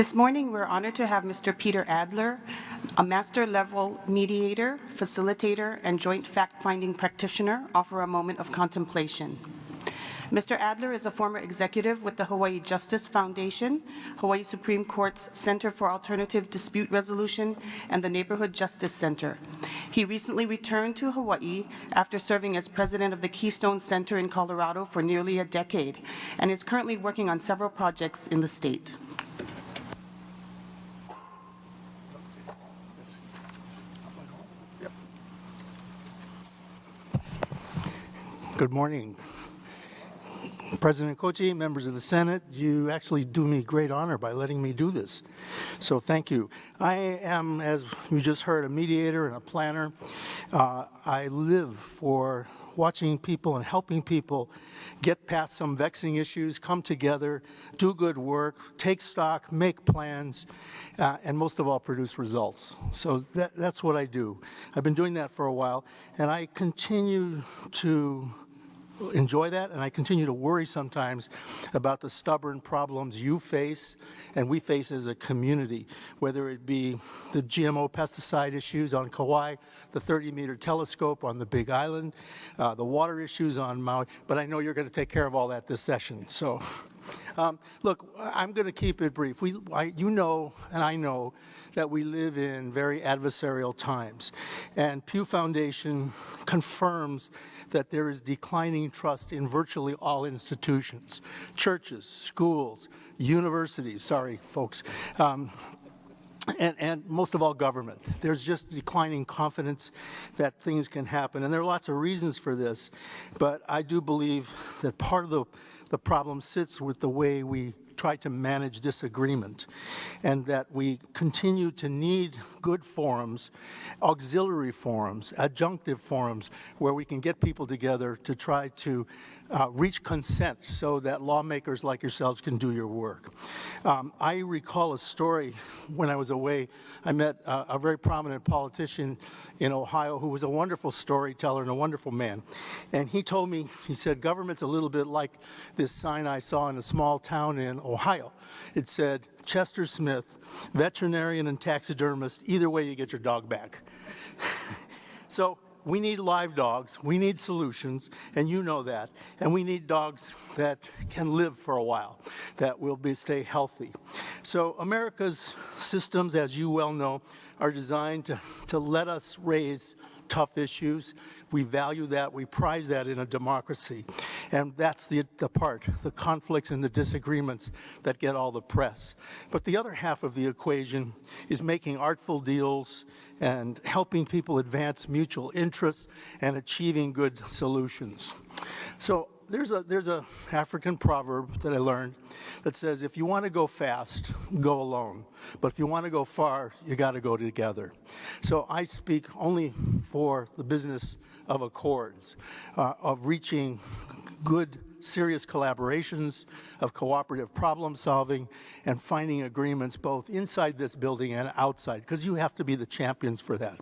This morning, we're honored to have Mr. Peter Adler, a master level mediator, facilitator, and joint fact-finding practitioner, offer a moment of contemplation. Mr. Adler is a former executive with the Hawaii Justice Foundation, Hawaii Supreme Court's Center for Alternative Dispute Resolution, and the Neighborhood Justice Center. He recently returned to Hawaii after serving as president of the Keystone Center in Colorado for nearly a decade, and is currently working on several projects in the state. Good morning. President Kouchi, members of the Senate, you actually do me great honor by letting me do this. So thank you. I am, as you just heard, a mediator and a planner. Uh, I live for watching people and helping people get past some vexing issues, come together, do good work, take stock, make plans, uh, and most of all, produce results. So that, that's what I do. I've been doing that for a while, and I continue to enjoy that, and I continue to worry sometimes about the stubborn problems you face and we face as a community, whether it be the GMO pesticide issues on Kauai, the 30-meter telescope on the Big Island, uh, the water issues on Maui, but I know you're going to take care of all that this session. So, um, look, I'm going to keep it brief. We, I, you know, and I know, that we live in very adversarial times. And Pew Foundation confirms that there is declining trust in virtually all institutions, churches, schools, universities, sorry folks, um, and, and, most of all government. There's just declining confidence that things can happen. And there are lots of reasons for this, but I do believe that part of the, the problem sits with the way we try to manage disagreement and that we continue to need good forums, auxiliary forums, adjunctive forums where we can get people together to try to uh, reach consent so that lawmakers like yourselves can do your work. Um, I recall a story when I was away. I met uh, a very prominent politician in Ohio who was a wonderful storyteller and a wonderful man. And he told me, he said, government's a little bit like this sign I saw in a small town in Ohio. It said, Chester Smith, veterinarian and taxidermist, either way you get your dog back. so we need live dogs, we need solutions, and you know that. And we need dogs that can live for a while, that will be, stay healthy. So America's systems, as you well know, are designed to, to let us raise tough issues. We value that, we prize that in a democracy. And that's the, the part, the conflicts and the disagreements that get all the press. But the other half of the equation is making artful deals and helping people advance mutual interests and achieving good solutions. So there's a there's a African proverb that I learned that says if you want to go fast, go alone. But if you want to go far, you got to go together. So I speak only for the business of accords, uh, of reaching good serious collaborations, of cooperative problem solving, and finding agreements both inside this building and outside, because you have to be the champions for that.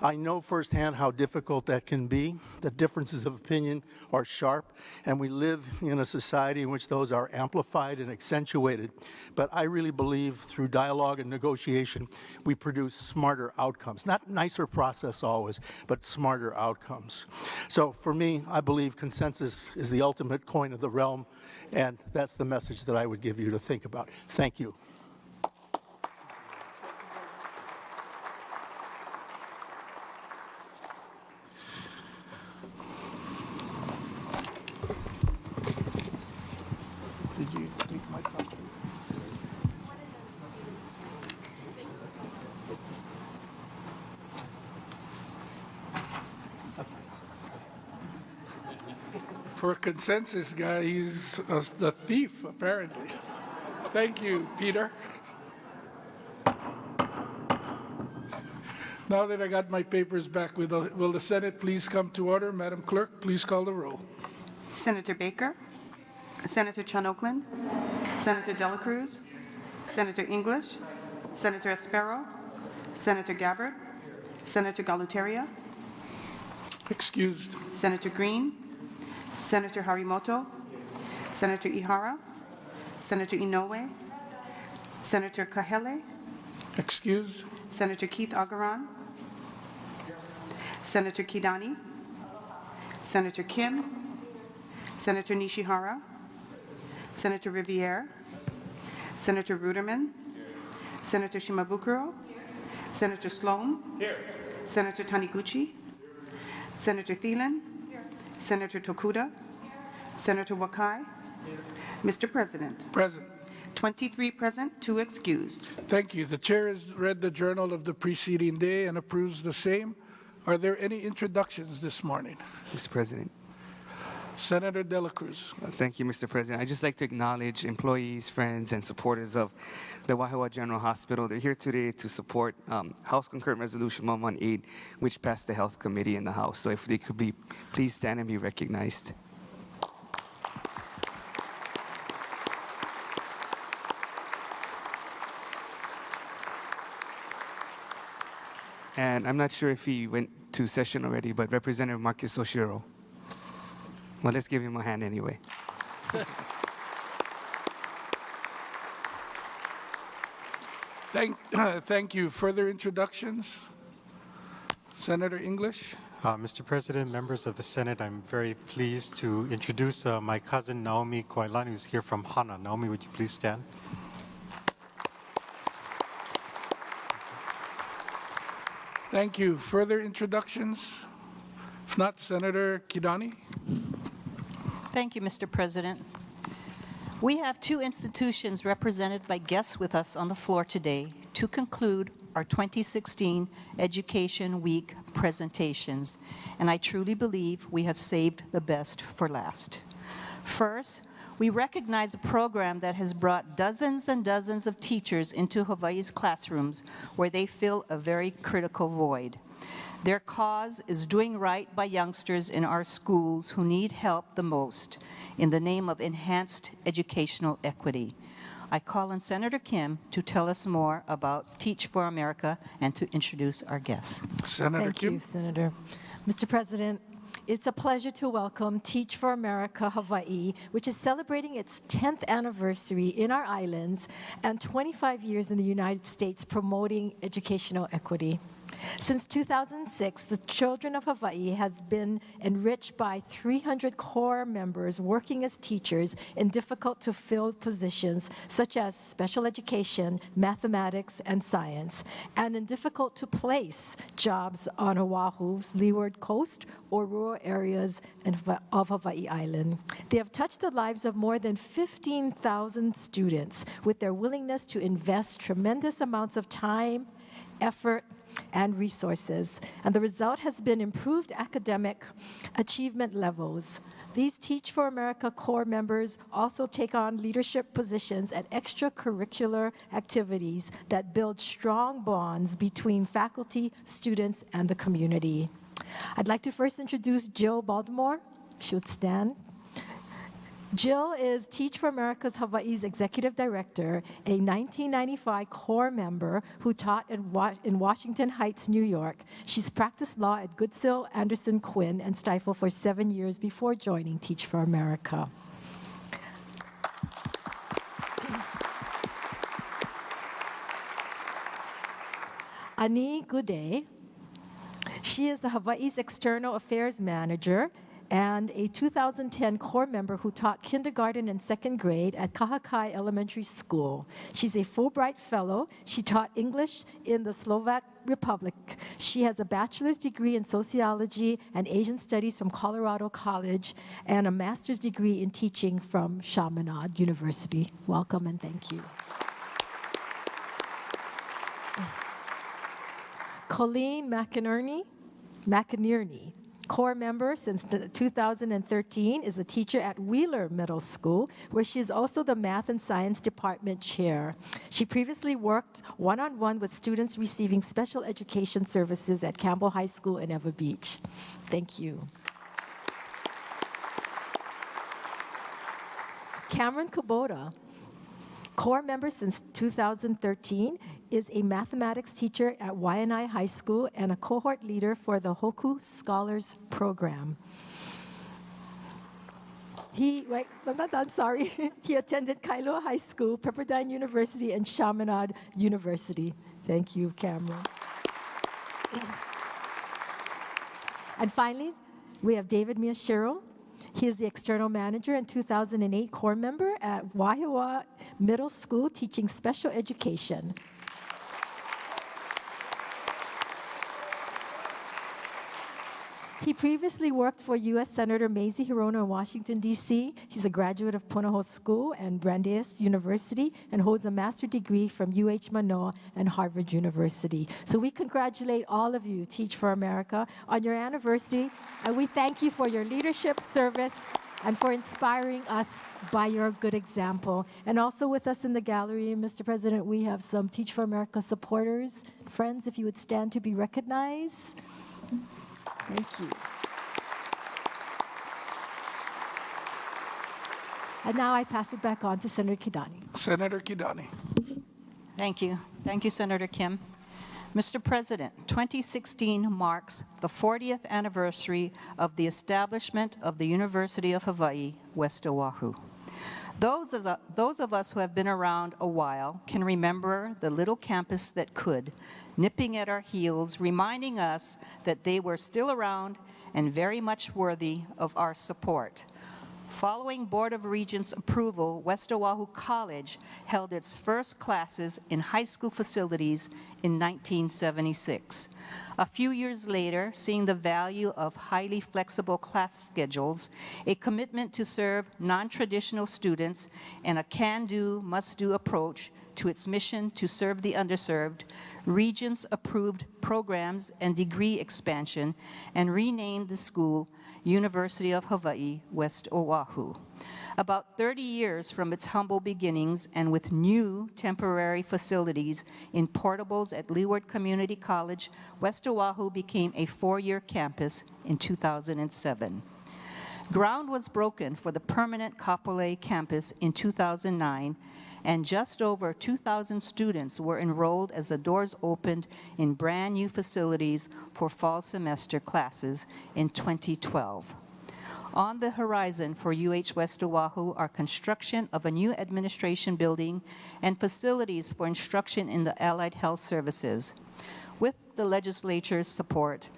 I know firsthand how difficult that can be. The differences of opinion are sharp, and we live in a society in which those are amplified and accentuated. But I really believe through dialogue and negotiation, we produce smarter outcomes. Not nicer process always, but smarter outcomes. So for me, I believe consensus is the ultimate coin of the realm, and that's the message that I would give you to think about. Thank you. Consensus guy, he's a, the thief, apparently. Thank you, Peter. Now that I got my papers back, will the, will the Senate please come to order? Madam Clerk, please call the roll. Senator Baker, Senator Chun Oakland, Senator Dela Cruz, Senator English, Senator Espero, Senator Gabbard, Senator Galuteria. Excused. Senator Green, Senator Harimoto, Senator Ihara, Senator Inouye, Senator Kahele, Excuse? Senator Keith Agaran, Senator Kidani, Senator Kim, Senator Nishihara, Senator Riviere, Senator Ruderman, Senator Shimabukuro, Senator Sloan, Senator Taniguchi, Senator Thielen, Senator Tokuda, Senator Wakai. Mr. President, Present. 23 present, two excused. Thank you. The chair has read the journal of the preceding day and approves the same. Are there any introductions this morning? Mr. President. Senator Dela Cruz. Uh, Thank you, Mr. President. I'd just like to acknowledge employees, friends, and supporters of the Wahiawa General Hospital. They're here today to support um, House Concurrent Resolution 118, which passed the Health Committee in the House. So if they could be, please stand and be recognized. And I'm not sure if he went to session already, but Representative Marcus Oshiro. Well, let's give him a hand anyway. Thank, thank you. Further introductions? Senator English? Uh, Mr. President, members of the Senate, I'm very pleased to introduce uh, my cousin Naomi Koilan, who's here from Hana. Naomi, would you please stand? Thank you. Further introductions? If not, Senator Kidani? Thank you, Mr. President. We have two institutions represented by guests with us on the floor today to conclude our 2016 Education Week presentations, and I truly believe we have saved the best for last. First, we recognize a program that has brought dozens and dozens of teachers into Hawaii's classrooms where they fill a very critical void. Their cause is doing right by youngsters in our schools who need help the most in the name of enhanced educational equity. I call on Senator Kim to tell us more about Teach for America and to introduce our guests. Senator Thank Kim? you, Senator. Mr. President, it's a pleasure to welcome Teach for America Hawaii, which is celebrating its 10th anniversary in our islands and 25 years in the United States promoting educational equity. Since 2006, the children of Hawaii has been enriched by 300 corps members working as teachers in difficult to fill positions such as special education, mathematics, and science, and in difficult to place jobs on Oahu's leeward coast or rural areas of Hawaii Island. They have touched the lives of more than 15,000 students with their willingness to invest tremendous amounts of time, effort, and resources. And the result has been improved academic achievement levels. These Teach for America corps members also take on leadership positions at extracurricular activities that build strong bonds between faculty, students, and the community. I'd like to first introduce Jill Baldemor. She would stand. Jill is Teach for America's Hawaii's executive director, a 1995 corps member who taught in, Wa- in Washington Heights, New York. She's practiced law at Goodsill, Anderson, Quinn, and Stifel for seven years before joining Teach for America. Ani Gude she is the Hawaii's External Affairs Manager and a 2010 corps member who taught kindergarten and second grade at Kahakai Elementary School. She's a Fulbright Fellow. She taught English in the Slovak Republic. She has a bachelor's degree in sociology and Asian studies from Colorado College and a master's degree in teaching from Chaminade University. Welcome and thank you. Colleen McInerney, McInerney, corps member since 2013, is a teacher at Wheeler Middle School, where she is also the math and science department chair. She previously worked one-on-one with students receiving special education services at Campbell High School in Ewa Beach. Thank you. Cameron Kubota, corps member since 2013, is a mathematics teacher at Waianae High School and a cohort leader for the Hoku Scholars Program. He, wait, I'm not done, sorry. he attended Kailua High School, Pepperdine University, and Chaminade University. Thank you, Cameron. And finally, we have David Miyashiro. He is the external manager and 2008 corps member at Wahiawa Middle School teaching special education. He previously worked for U.S. Senator Mazie Hirono in Washington, D.C. He's a graduate of Punahou School and Brandeis University and holds a master's degree from UH Manoa and Harvard University. So we congratulate all of you, Teach for America, on your anniversary, and we thank you for your leadership, service, and for inspiring us by your good example. And also with us in the gallery, Mr. President, we have some Teach for America supporters. Friends, if you would stand to be recognized. Thank you. And now I pass it back on to Senator Kidani. Senator Kidani. Thank you. Thank you, Senator Kim. Mr. President, 2016 marks the 40th anniversary of the establishment of the University of Hawaii, West Oahu. Those of, the- those of us who have been around a while can remember the little campus that could, nipping at our heels, reminding us that they were still around and very much worthy of our support. Following Board of Regents approval, West Oahu College held its first classes in high school facilities in 1976. A few years later, seeing the value of highly flexible class schedules, a commitment to serve non-traditional students, and a can-do, must-do approach to its mission to serve the underserved, Regents approved programs and degree expansion and renamed the school University of Hawaii, West Oahu. About 30 years from its humble beginnings and with new temporary facilities in portables at Leeward Community College, West Oahu became a four-year campus in 2007. Ground was broken for the permanent Kapolei campus in 2009, and just over 2,000 students were enrolled as the doors opened in brand-new facilities for fall semester classes in 2012. On the horizon for UH West Oahu are construction of a new administration building and facilities for instruction in the allied health services. With the legislature's support,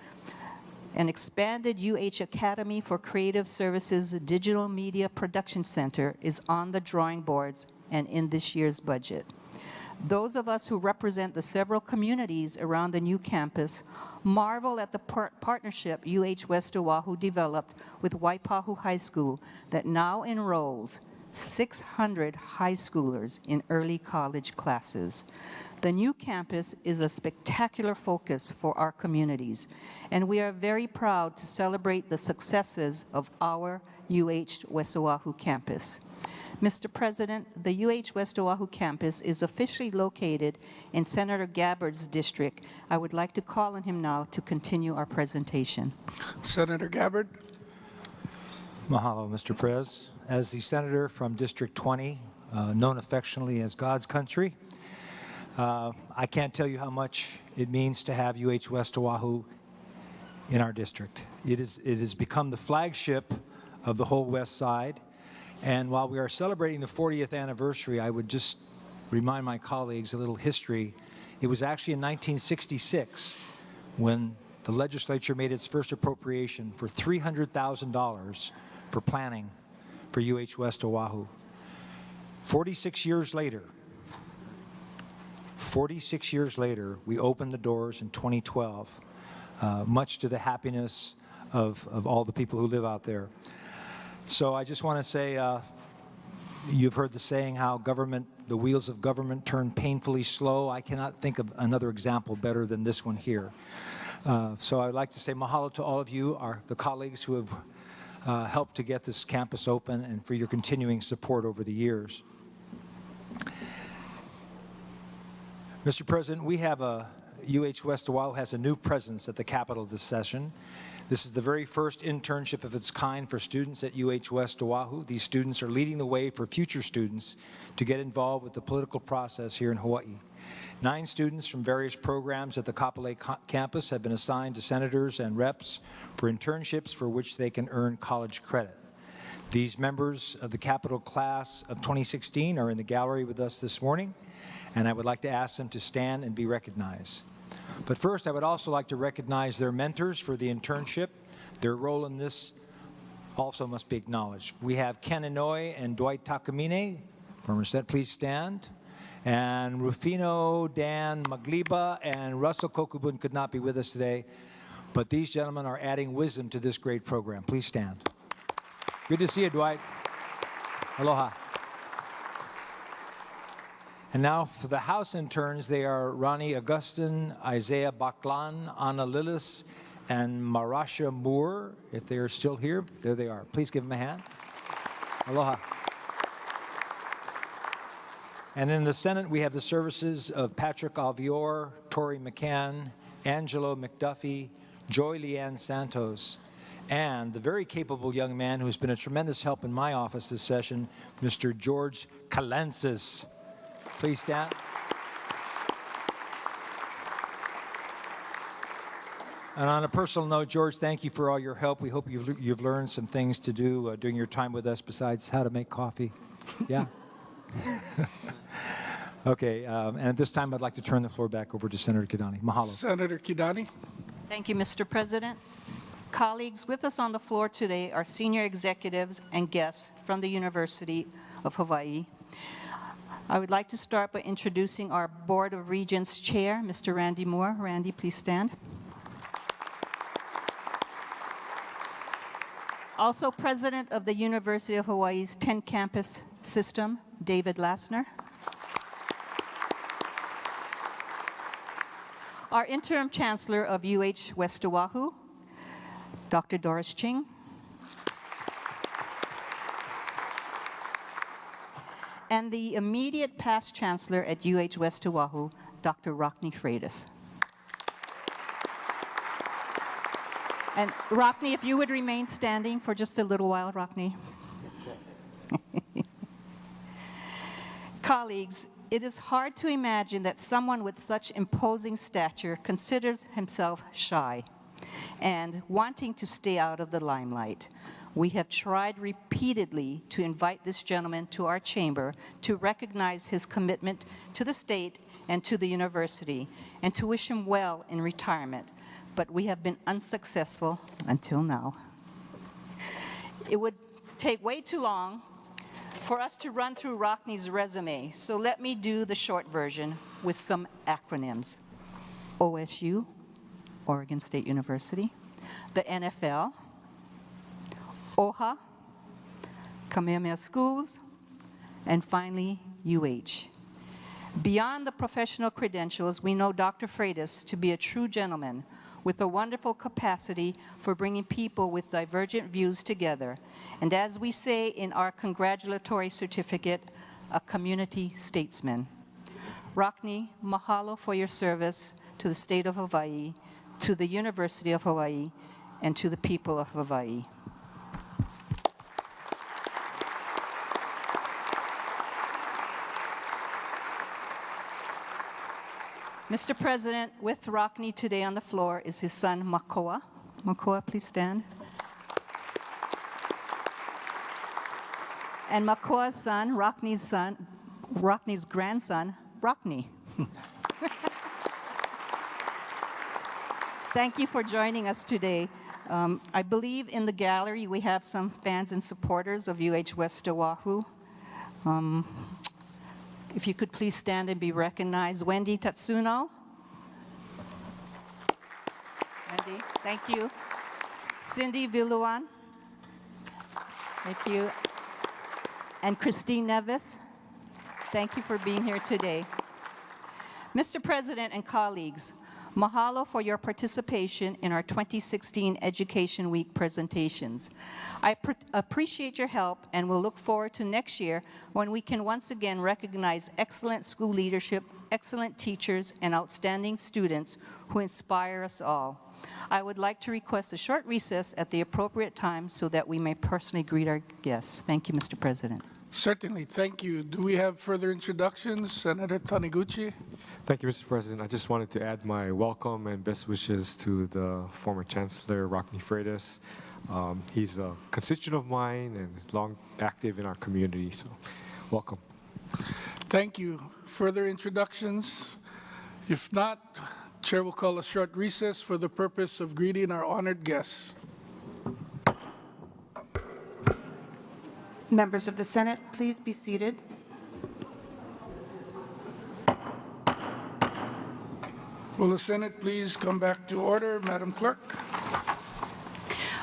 an expanded UH Academy for Creative Services Digital Media Production Center is on the drawing boards and in this year's budget. Those of us who represent the several communities around the new campus marvel at the par- partnership UH West Oahu developed with Waipahu High School that now enrolls 600 high schoolers in early college classes. The new campus is a spectacular focus for our communities, and we are very proud to celebrate the successes of our UH West Oahu campus. Mr. President, the UH West Oahu campus is officially located in Senator Gabbard's district. I would like to call on him now to continue our presentation. Senator Gabbard. Mahalo, Mr. Prez. As the senator from District 20, uh, known affectionately as God's country, uh, I can't tell you how much it means to have UH West Oahu in our district. It, is, it has become the flagship of the whole West Side. And while we are celebrating the 40th anniversary, I would just remind my colleagues a little history. It was actually in 1966 when the legislature made its first appropriation for $300,000 for planning for UH West Oahu. 46 years later, 46 years later, we opened the doors in 2012, uh, much to the happiness of, of all the people who live out there. So I just want to say, uh, you've heard the saying how government, the wheels of government turn painfully slow. I cannot think of another example better than this one here. Uh, so I'd like to say mahalo to all of you, our, the colleagues who have uh, helped to get this campus open and for your continuing support over the years. Mr. President, we have a, UH West Oahu has a new presence at the Capitol this session. This is the very first internship of its kind for students at UH West Oahu. These students are leading the way for future students to get involved with the political process here in Hawaii. Nine students from various programs at the Kapolei campus have been assigned to senators and reps for internships for which they can earn college credit. These members of the capital class of 2016 are in the gallery with us this morning, and I would like to ask them to stand and be recognized. But first, I would also like to recognize their mentors for the internship. Their role in this also must be acknowledged. We have Ken Inouye and Dwight Takamine. Former Senate, please stand. And Rufino, Dan Magliba, and Russell Kokubun could not be with us today, but these gentlemen are adding wisdom to this great program. Please stand. Good to see you, Dwight. Aloha. And now for the House interns, they are Ronnie Augustin, Isaiah Baklan, Anna Lillis, and Marasha Moore. If they are still here, there they are. Please give them a hand. Aloha. And in the Senate, we have the services of Patrick Alvior, Tori McCann, Angelo McDuffie, Joy Leanne Santos, and the very capable young man who's been a tremendous help in my office this session, Mr. George Kalensis. Please stand. And on a personal note, George, thank you for all your help. We hope you've, you've learned some things to do uh, during your time with us besides how to make coffee. Yeah? okay, um, and at this time, I'd like to turn the floor back over to Senator Kidani. Mahalo. Senator Kidani. Thank you, Mr. President. Colleagues, with us on the floor today are senior executives and guests from the University of Hawaii. I would like to start by introducing our Board of Regents Chair, Mr. Randy Moore. Randy, please stand. Also President of the University of Hawaii's 10 campus system, David Lassner. Our interim chancellor of UH West Oahu, Dr. Doris Ching. And the immediate past chancellor at UH West Oahu, Dr. Rockne Freitas. And Rockne, if you would remain standing for just a little while, Rockne. Colleagues, it is hard to imagine that someone with such imposing stature considers himself shy and wanting to stay out of the limelight. We have tried repeatedly to invite this gentleman to our chamber to recognize his commitment to the state and to the university and to wish him well in retirement, but we have been unsuccessful until now. It would take way too long for us to run through Rockne's resume, so let me do the short version with some acronyms. OSU, Oregon State University, the NFL, OHA, Kamehameha Schools, and finally, UH. Beyond the professional credentials, we know Dr. Freitas to be a true gentleman with a wonderful capacity for bringing people with divergent views together. And as we say in our congratulatory certificate, a community statesman. Rockne, mahalo for your service to the state of Hawaii, to the University of Hawaii, and to the people of Hawaii. Mr. President, with Rockne today on the floor is his son, Makoa. Makoa, please stand. And Makoa's son, Rockne's son, Rockne's grandson, Rockne. Thank you for joining us today. Um, I believe in the gallery we have some fans and supporters of UH West Oahu. Um, if you could please stand and be recognized. Wendy Tatsuno. Wendy, thank you. Cindy Viluan. Thank you. And Christine Nevis. Thank you for being here today. Mr. President and colleagues, Mahalo for your participation in our 2016 Education Week presentations. I appreciate your help and will look forward to next year when we can once again recognize excellent school leadership, excellent teachers, and outstanding students who inspire us all. I would like to request a short recess at the appropriate time so that we may personally greet our guests. Thank you, Mr. President. Certainly, thank you. Do we have further introductions? Senator Taniguchi? Thank you, Mr. President. I just wanted to add my welcome and best wishes to the former Chancellor, Rockne Freitas. Um, he's a constituent of mine and long active in our community. So, welcome. Thank you. Further introductions? If not, Chair will call a short recess for the purpose of greeting our honored guests. Members of the Senate, please be seated. Will the Senate please come back to order, Madam Clerk?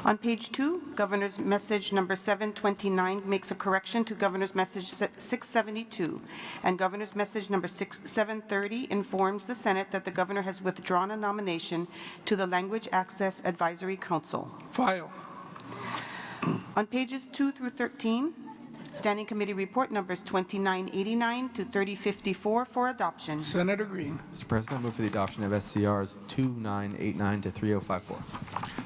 On page two, Governor's Message Number 729 makes a correction to Governor's Message 672, and Governor's Message Number 6 730 informs the Senate that the Governor has withdrawn a nomination to the Language Access Advisory Council. File. On pages 2 through 13, Standing Committee Report Numbers 2989 to 3054 for adoption. Senator Green. Mr. President, I move for the adoption of SCRs 2989 to 3054.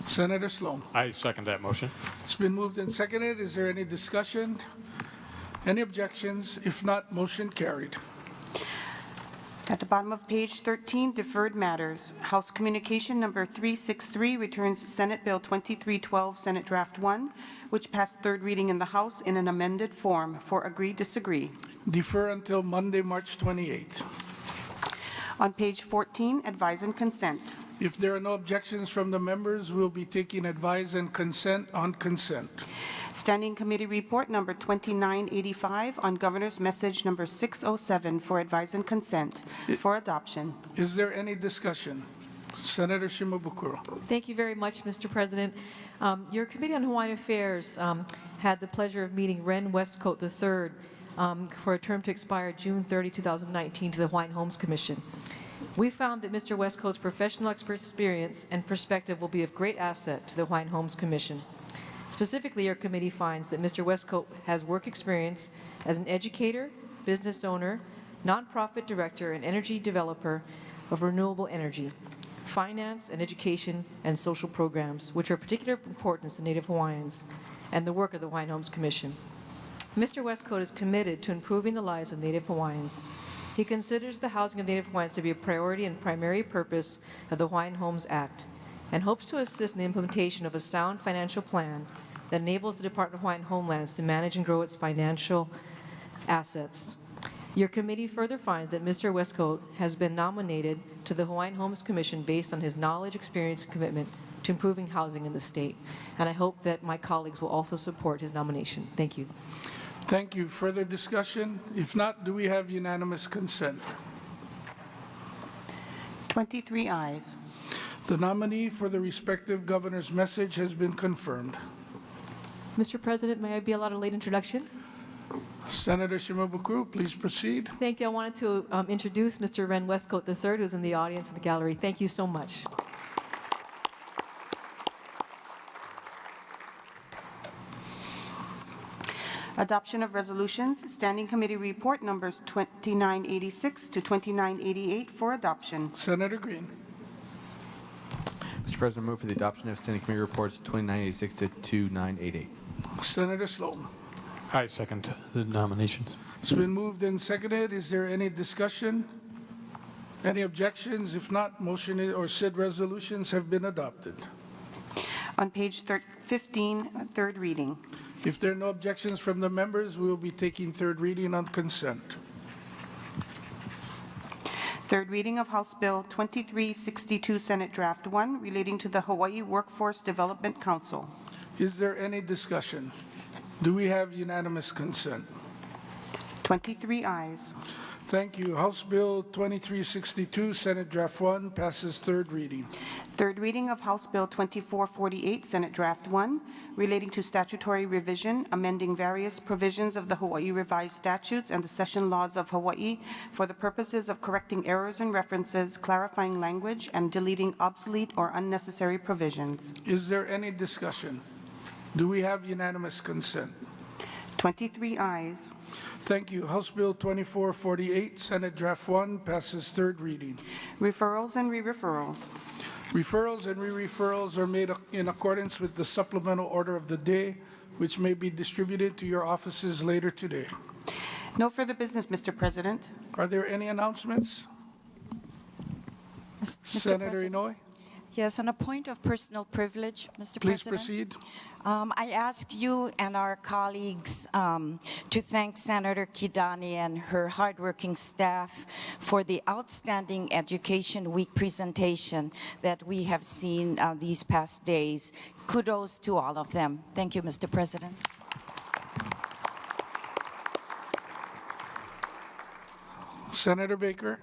Senator Sloan. I second that motion. It's been moved and seconded. Is there any discussion? Any objections? If not, motion carried. At the bottom of page 13, deferred matters. House Communication Number 363 returns Senate Bill 2312, Senate Draft 1, which passed third reading in the House in an amended form for agree, disagree. Defer until Monday, March 28th. On page 14, advise and consent. If there are no objections from the members, we'll be taking advise and consent on consent. Standing Committee Report Number 2985 on Governor's Message Number 607 for advise and consent for adoption. Is there any discussion? Senator Shimabukuro. Thank you very much, Mr. President. Um, Your Committee on Hawaiian Affairs um, had the pleasure of meeting Wren Wescoatt III um, for a term to expire June 30, 2019 to the Hawaiian Homes Commission. We found that Mr. Wescoatt's professional experience and perspective will be of great asset to the Hawaiian Homes Commission. Specifically, our committee finds that Mr. Wescoatt has work experience as an educator, business owner, nonprofit director, and energy developer of renewable energy, finance and education and social programs, which are of particular importance to Native Hawaiians, and the work of the Hawaiian Homes Commission. Mr. Wescoatt is committed to improving the lives of Native Hawaiians. He considers the housing of Native Hawaiians to be a priority and primary purpose of the Hawaiian Homes Act and hopes to assist in the implementation of a sound financial plan that enables the Department of Hawaiian Homelands to manage and grow its financial assets. Your committee further finds that Mr. Wescoatt has been nominated to the Hawaiian Homes Commission based on his knowledge, experience, and commitment to improving housing in the state. And I hope that my colleagues will also support his nomination. Thank you. Thank you. Further discussion? If not, do we have unanimous consent? 23 ayes. The nominee for the respective governor's message has been confirmed. Mr. President, may I be allowed a late introduction? Senator Shimabukuro, please proceed. Thank you. I wanted to um, introduce Mr. Wren Wescoatt III, who's in the audience in the gallery. Thank you so much. Adoption of resolutions. Standing Committee Report Numbers 2986 to 2988 for adoption. Senator Green. Mr. President, move for the adoption of Standing Committee Reports 2986 to 2988. Senator Sloan. I second the nominations. It's been moved and seconded. Is there any discussion? Any objections? If not, motion or said resolutions have been adopted. On page thir- 15, uh, third reading. If there are no objections from the members, we will be taking third reading on consent. Third reading of House Bill 2362, Senate Draft 1, relating to the Hawaii Workforce Development Council. Is there any discussion? Do we have unanimous consent? 23 ayes. Thank you. House Bill 2362, Senate Draft 1, passes third reading. Third reading of House Bill 2448, Senate Draft 1, relating to statutory revision, amending various provisions of the Hawaii Revised Statutes and the Session Laws of Hawaii for the purposes of correcting errors and references, clarifying language, and deleting obsolete or unnecessary provisions. Is there any discussion? Do we have unanimous consent? 23 ayes. Thank you. House Bill 2448, Senate Draft 1, passes third reading. Referrals and re-referrals. Referrals and re-referrals are made in accordance with the supplemental order of the day, which may be distributed to your offices later today. No further business, Mr. President. Are there any announcements? Mr. Senator President. Inouye? Yes, on a point of personal privilege, Mr. Please President. proceed. Um, I ask you and our colleagues um, to thank Senator Kidani and her hardworking staff for the outstanding Education Week presentation that we have seen uh, these past days. Kudos to all of them. Thank you, Mr. President. Senator Baker,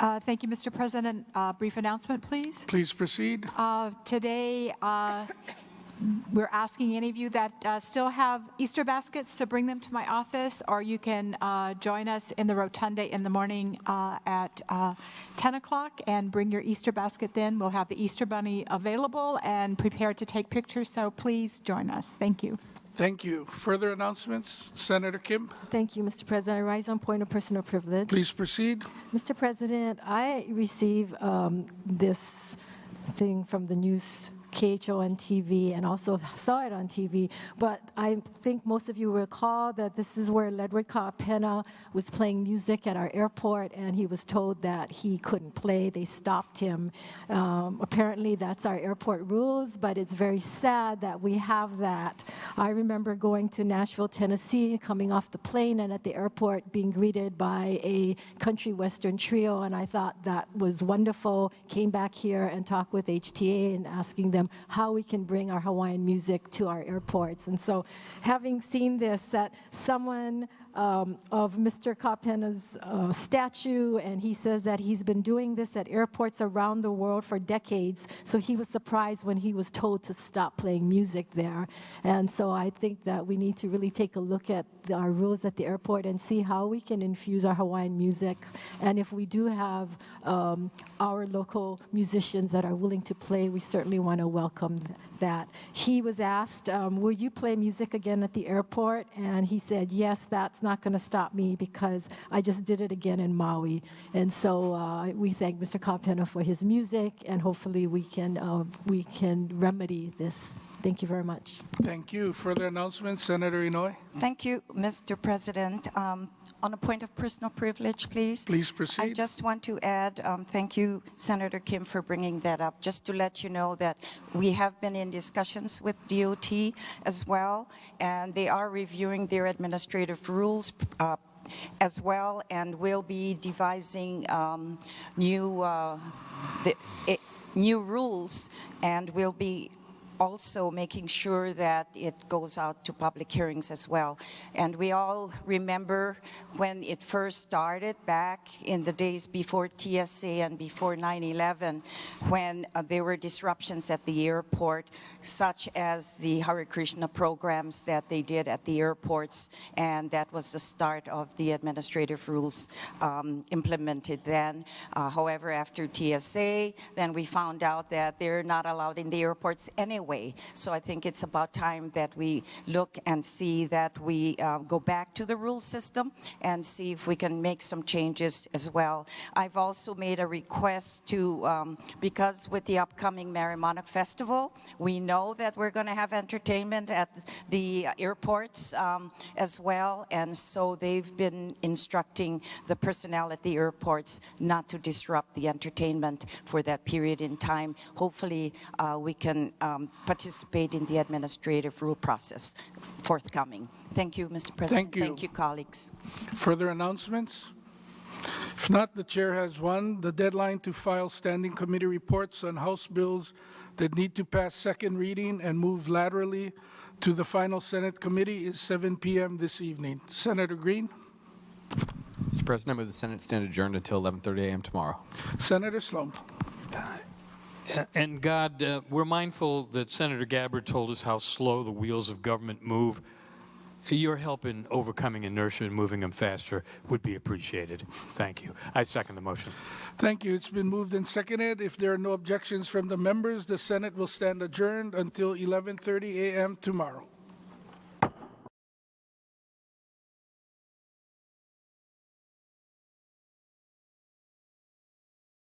Uh, Thank you, Mr. President. Uh, Brief announcement, please. please proceed. Uh, Today, uh, we're asking any of you that uh, still have Easter baskets to bring them to my office, or you can uh, join us in the rotunda in the morning uh, at uh, 10 o'clock and bring your Easter basket then. We'll have the Easter bunny available and prepared to take pictures, so please join us. Thank you. Thank you. Further announcements? Senator Kim, Thank you, Mr. President. I rise on point of personal privilege. please proceed. Mr. President, I receive um, this thing from the news, KHON TV, and also saw it on TV. But I think most of you recall that this is where Ledward Kaapana was playing music at our airport, and he was told that he couldn't play. They stopped him. Um, apparently, that's our airport rules, but it's very sad that we have that. I remember going to Nashville, Tennessee, coming off the plane, and at the airport being greeted by a country western trio, and I thought that was wonderful. Came back here and talked with HTA and asking them how we can bring our Hawaiian music to our airports. And so, having seen this, that someone um, of Mr. Kaapana's uh, statue, and he says that he's been doing this at airports around the world for decades. So he was surprised when he was told to stop playing music there. And so I think that we need to really take a look at the, our rules at the airport and see how we can infuse our Hawaiian music. And if we do have um, our local musicians that are willing to play, we certainly want to welcome that. He was asked, um, Will you play music again at the airport? And he said, Yes, that's not going to stop me because I just did it again in Maui. And so uh, we thank Mr. Kaapana for his music, and hopefully we can, uh, we can remedy this. Thank you very much. Thank you. Further announcements? Senator Inouye, Thank you, Mr. President. Um, On a point of personal privilege, please. please proceed. I just want to add, um, thank you, Senator Kim, for bringing that up. Just to let you know that we have been in discussions with DOT as well, and they are reviewing their administrative rules uh, as well, and will be devising um, new uh, the, it, new rules, and will be also making sure that it goes out to public hearings as well. And we all remember when it first started back in the days before TSA and before 9-11, when uh, there were disruptions at the airport, such as the Hare Krishna programs that they did at the airports, and that was the start of the administrative rules um, implemented then. Uh, however, after TSA, then we found out that they're not allowed in the airports anyway. So I think it's about time that we look and see that we uh, go back to the rule system and see if we can make some changes as well. I've also made a request to, um, because with the upcoming Merrie Monarch Festival, we know that we're going to have entertainment at the airports um, as well, and so they've been instructing the personnel at the airports not to disrupt the entertainment for that period in time. Hopefully, uh, we can um, participate in the administrative rule process forthcoming. Thank you, Mr. President. Thank you. Thank you, colleagues. Further announcements? If not, the chair has one. The deadline to file standing committee reports on House bills that need to pass second reading and move laterally to the final Senate committee is 7 p.m. this evening. Senator Green? Mr. President, I move the Senate stand adjourned until 11:30 a.m. tomorrow. Senator Sloan? And God, uh, we're mindful that Senator Gabbard told us how slow the wheels of government move. Your help in overcoming inertia and moving them faster would be appreciated. Thank you. I second the motion. Thank you. It's been moved and seconded. If there are no objections from the members, the Senate will stand adjourned until 11:30 a.m. tomorrow.